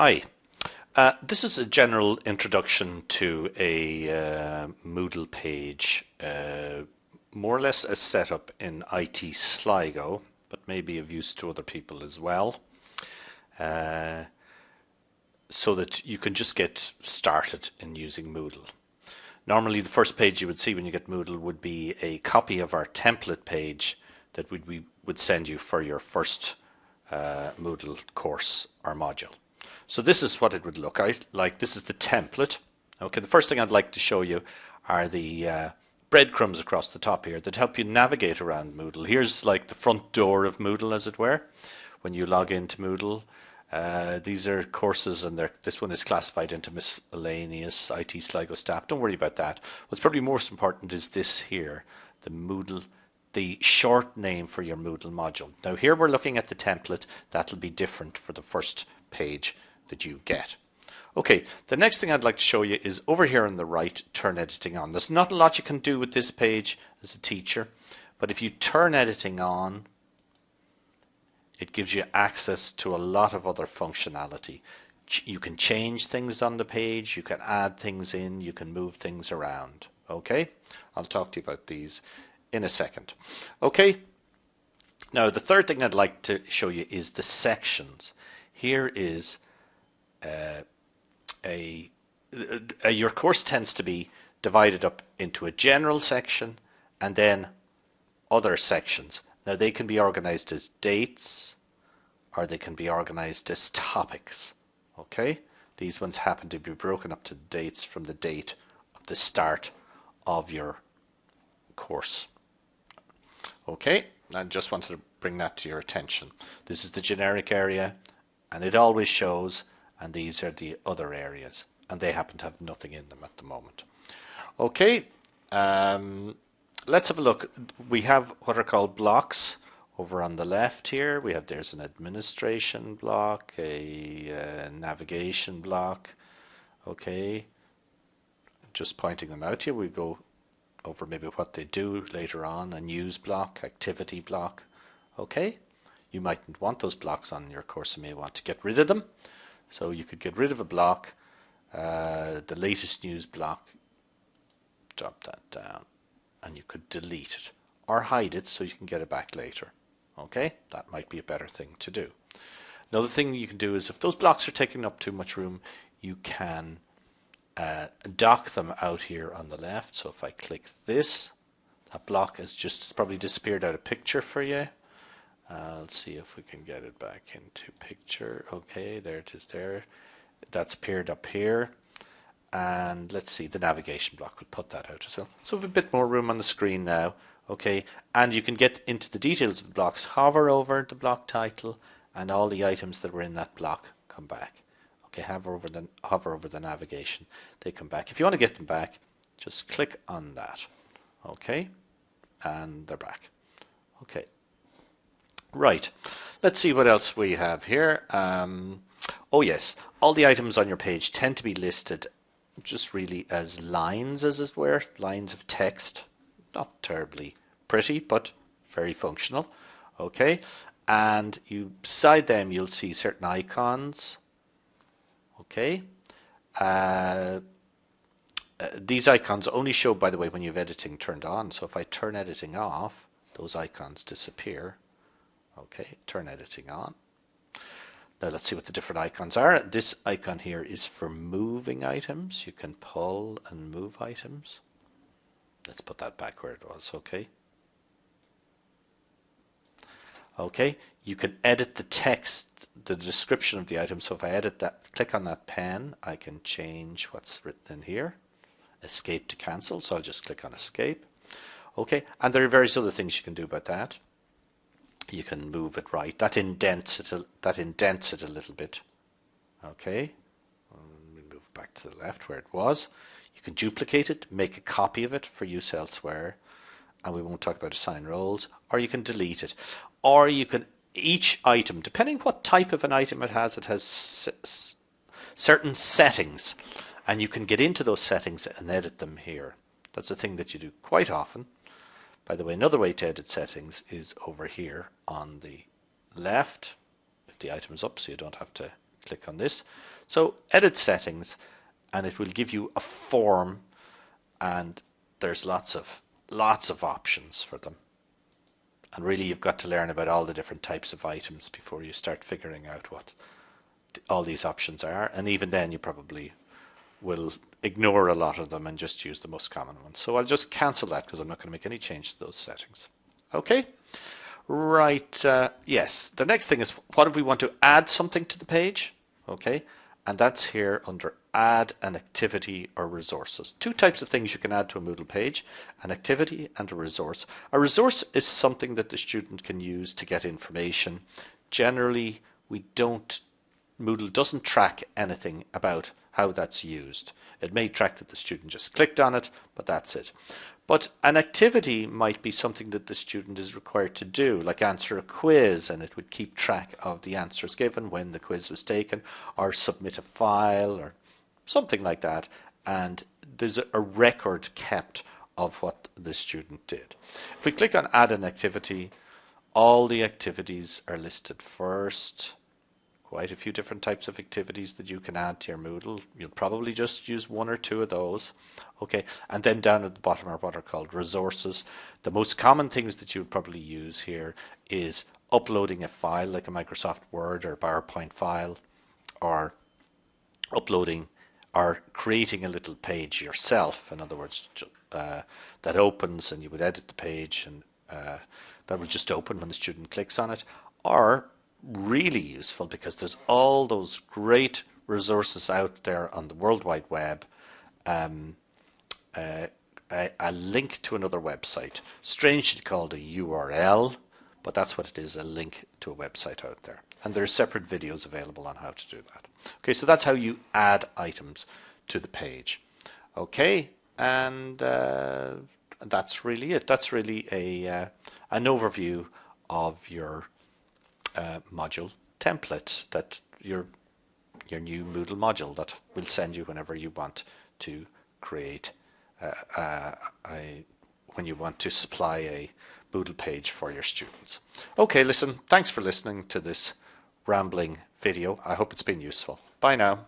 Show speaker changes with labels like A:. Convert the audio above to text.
A: Hi, uh, this is a general introduction to a uh, Moodle page, uh, more or less a setup in IT Sligo, but maybe of use to other people as well, uh, so that you can just get started in using Moodle. Normally the first page you would see when you get Moodle would be a copy of our template page that we would send you for your first uh, Moodle course or module. So this is what it would look like. This is the template. Okay, the first thing I'd like to show you are the uh, breadcrumbs across the top here that help you navigate around Moodle. Here's like the front door of Moodle, as it were, when you log into Moodle. Uh, these are courses, and this one is classified into miscellaneous IT Sligo staff. Don't worry about that. What's probably most important is this here, the Moodle, the short name for your Moodle module. Now here we're looking at the template. That'll be different for the first page that you get. Okay, the next thing I'd like to show you is over here on the right, turn editing on. There's not a lot you can do with this page as a teacher, but if you turn editing on, it gives you access to a lot of other functionality. You can change things on the page, you can add things in, you can move things around. Okay, I'll talk to you about these in a second. Okay, now the third thing I'd like to show you is the sections. Here is uh, a, a, your course tends to be divided up into a general section and then other sections. Now they can be organized as dates or they can be organized as topics. Okay, these ones happen to be broken up to dates from the date of the start of your course. Okay, I just wanted to bring that to your attention. This is the generic area and it always shows and these are the other areas and they happen to have nothing in them at the moment. Okay, um, let's have a look. We have what are called blocks over on the left here. We have there's an administration block, a uh, navigation block. Okay, just pointing them out here. We go over maybe what they do later on. A news block, activity block. Okay, you mightn't want those blocks on your course. You may want to get rid of them. So you could get rid of a block, uh, the latest news block, drop that down, and you could delete it or hide it so you can get it back later. Okay, that might be a better thing to do. Another thing you can do is if those blocks are taking up too much room, you can uh, dock them out here on the left. So if I click this, that block has just probably disappeared out of picture for you. Uh, let's see if we can get it back into picture. Okay, there it is there. That's appeared up here. And let's see, the navigation block will put that out as well. So we have a bit more room on the screen now. Okay, and you can get into the details of the blocks. Hover over the block title and all the items that were in that block come back. Okay, hover over the, hover over the navigation. They come back. If you want to get them back, just click on that. Okay, and they're back. Okay. Right, let's see what else we have here. Um, oh yes, all the items on your page tend to be listed just really as lines as it were, lines of text. Not terribly pretty, but very functional. Okay, and you beside them you'll see certain icons. Okay, uh, uh, these icons only show, by the way, when you have editing turned on. So if I turn editing off, those icons disappear. Okay, turn editing on. Now let's see what the different icons are. This icon here is for moving items. You can pull and move items. Let's put that back where it was, okay? Okay, you can edit the text, the description of the item. So if I edit that, click on that pen, I can change what's written in here. Escape to cancel, so I'll just click on escape. Okay, and there are various other things you can do about that you can move it right. That indents it. A, that indents it a little bit. Okay. Let me move back to the left where it was. You can duplicate it, make a copy of it for use elsewhere, and we won't talk about assign roles. Or you can delete it, or you can each item, depending what type of an item it has, it has certain settings, and you can get into those settings and edit them here. That's a thing that you do quite often. By the way, another way to edit settings is over here on the left, if the item is up, so you don't have to click on this. So edit settings and it will give you a form and there's lots of lots of options for them. And really you've got to learn about all the different types of items before you start figuring out what all these options are. And even then you probably will ignore a lot of them and just use the most common ones. So I'll just cancel that because I'm not going to make any change to those settings. Okay. Right. Uh, yes. The next thing is what if we want to add something to the page? Okay. And that's here under add an activity or resources. Two types of things you can add to a Moodle page, an activity and a resource. A resource is something that the student can use to get information. Generally, we don't, Moodle doesn't track anything about how that's used. It may track that the student just clicked on it, but that's it. But an activity might be something that the student is required to do, like answer a quiz, and it would keep track of the answers given when the quiz was taken, or submit a file, or something like that. And there's a record kept of what the student did. If we click on add an activity, all the activities are listed first quite a few different types of activities that you can add to your Moodle. You'll probably just use one or two of those. Okay, and then down at the bottom are what are called resources. The most common things that you would probably use here is uploading a file like a Microsoft Word or PowerPoint file or uploading or creating a little page yourself. In other words, uh, that opens and you would edit the page and uh, that will just open when the student clicks on it. Or really useful because there's all those great resources out there on the World Wide Web. Um, uh, a, a, link to another website, strangely called a URL, but that's what it is, a link to a website out there. And there are separate videos available on how to do that. Okay, so that's how you add items to the page. Okay, and uh, that's really it. That's really a uh, an overview of your uh, module template that your your new Moodle module that will send you whenever you want to create uh, uh, a when you want to supply a Moodle page for your students. Okay, listen, thanks for listening to this rambling video. I hope it's been useful. Bye now.